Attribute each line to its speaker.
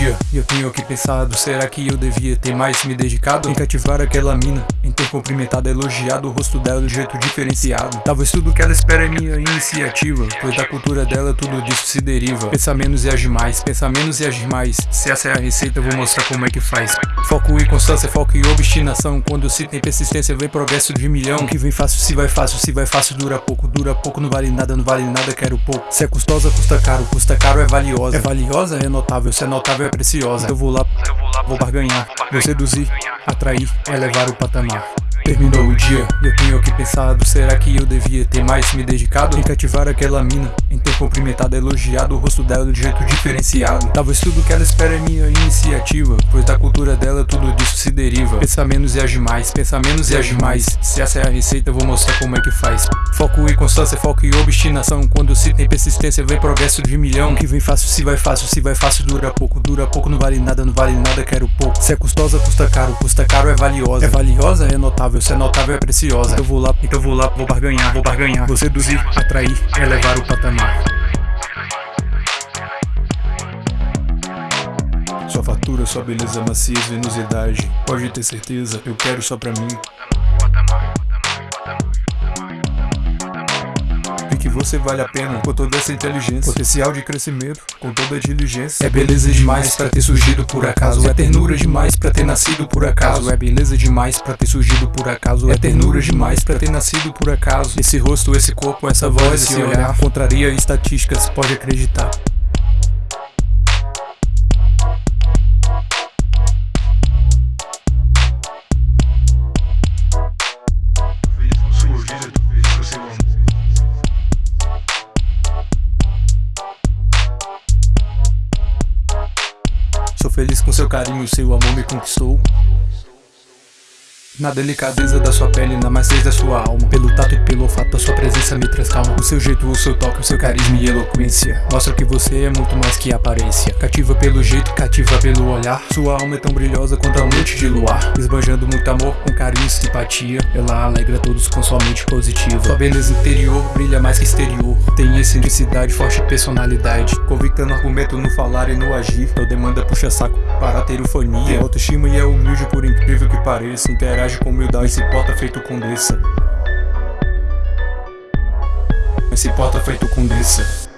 Speaker 1: dia. E eu tenho aqui pensado Será que eu devia ter mais me dedicado Em cativar aquela mina? Em ter cumprimentado, elogiado o rosto dela de jeito diferenciado. Talvez tudo que ela espera é minha iniciativa Pois da cultura dela tudo disso se deriva. Pensa menos e agir mais, pensa menos e agir mais. Se essa é a receita eu vou mostrar como é que faz. Foco e constância, foco e obstinação. Quando se tem persistência vem progresso de milhão. O que vem fácil, se vai fácil, se vai fácil dura pouco Dura pouco, não vale nada, não vale nada, quero pouco. Se é custosa, custa caro, custa caro é valiosa. É valiosa, é notável, se é notável é preciosa. Eu vou lá, vou barganhar, vou seduzir, atrair, elevar o patamar. Terminou o dia, eu tenho aqui pensado Será que eu devia ter mais me dedicado? Em cativar aquela mina Em ter cumprimentado, elogiado o rosto dela de jeito diferenciado. Talvez tudo que ela espera é minha iniciativa deriva. Pensa menos e agir mais, pensa menos e agir mais. Se essa é a receita eu vou mostrar como é que faz. Foco e constância, foco e obstinação. Quando se tem persistência vem progresso de milhão. Que vem fácil, se vai fácil, se vai fácil dura pouco Dura pouco, não vale nada, não vale nada, quero pouco. Se é custosa, custa caro, custa caro é valiosa. É valiosa, é notável, se é notável é preciosa. Eu vou lá, então eu vou lá, vou barganhar, vou barganhar. Vou seduzir, atrair, elevar o patamar Sua beleza, maciez, venosidade Pode ter certeza, eu quero só pra mim. E que você vale a pena com toda essa inteligência. Potencial de crescimento, com toda a diligência. É beleza demais pra ter surgido por acaso. É ternura demais pra ter nascido por acaso. É beleza demais pra ter surgido por acaso. É ternura demais pra ter nascido por acaso. Esse rosto, esse corpo, essa voz, esse olhar. Contraria estatísticas, pode acreditar Sou feliz com seu carinho, seu amor me conquistou. Na delicadeza da sua pele, na maciez da sua alma. Pelo tato sua presença me traz calma. O seu jeito, o seu toque, o seu carisma e eloquência Mostra que você é muito mais que aparência. Cativa pelo jeito, cativa pelo olhar. Sua alma é tão brilhosa quanto a noite de luar. Esbanjando muito amor, com carinho e simpatia. Ela alegra todos com sua mente positiva. Sua beleza interior brilha mais que exterior. Tem excentricidade, forte personalidade. Convicta no argumento, no falar e no agir. Não demanda puxa-saco para ter eufonia. Tem autoestima e é humilde por incrível que pareça. Interage com humildade, se porta feito condessa Se porta feito condessa